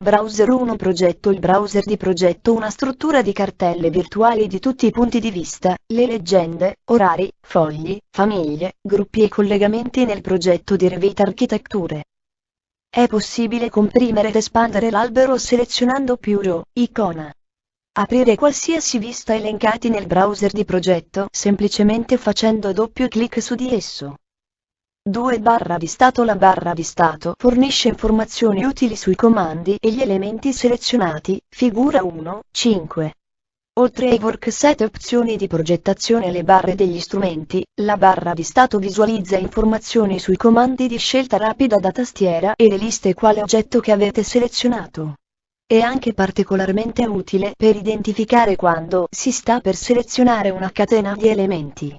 Browser 1 Progetto Il browser di progetto una struttura di cartelle virtuali di tutti i punti di vista, le leggende, orari, fogli, famiglie, gruppi e collegamenti nel progetto di Revit Architetture. È possibile comprimere ed espandere l'albero selezionando più row, icona. Aprire qualsiasi vista elencati nel browser di progetto semplicemente facendo doppio clic su di esso. 2 barra di stato La barra di stato fornisce informazioni utili sui comandi e gli elementi selezionati, figura 1, 5. Oltre ai workset opzioni di progettazione e le barre degli strumenti, la barra di stato visualizza informazioni sui comandi di scelta rapida da tastiera e le liste quale oggetto che avete selezionato. È anche particolarmente utile per identificare quando si sta per selezionare una catena di elementi.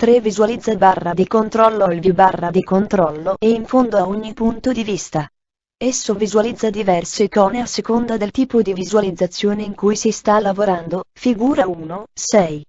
3 visualizza barra di controllo il view barra di controllo e in fondo a ogni punto di vista. Esso visualizza diverse icone a seconda del tipo di visualizzazione in cui si sta lavorando, figura 1, 6.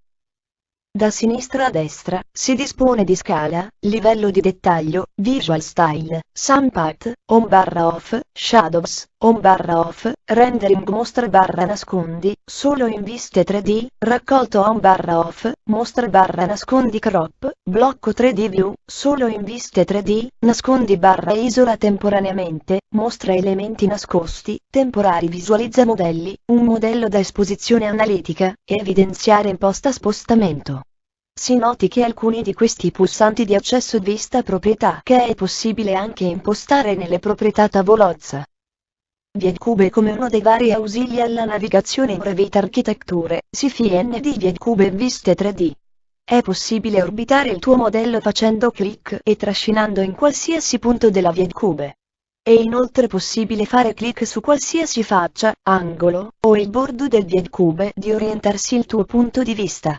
Da sinistra a destra, si dispone di scala, livello di dettaglio, visual style, sum path, on barra off, shadows, on barra off, rendering mostra barra nascondi, solo in viste 3D, raccolto on barra off, mostra barra nascondi crop, blocco 3D view, solo in viste 3D, nascondi barra isola temporaneamente, mostra elementi nascosti, temporari visualizza modelli, un modello da esposizione analitica, evidenziare imposta spostamento. Si noti che alcuni di questi pulsanti di accesso vista proprietà che è possibile anche impostare nelle proprietà tavolozza. Vietcube come uno dei vari ausili alla navigazione in Revit Architetture, CFIND Vietcube e Viste 3D. È possibile orbitare il tuo modello facendo clic e trascinando in qualsiasi punto della Vietcube. È inoltre possibile fare clic su qualsiasi faccia, angolo, o il bordo del Vietcube di orientarsi il tuo punto di vista.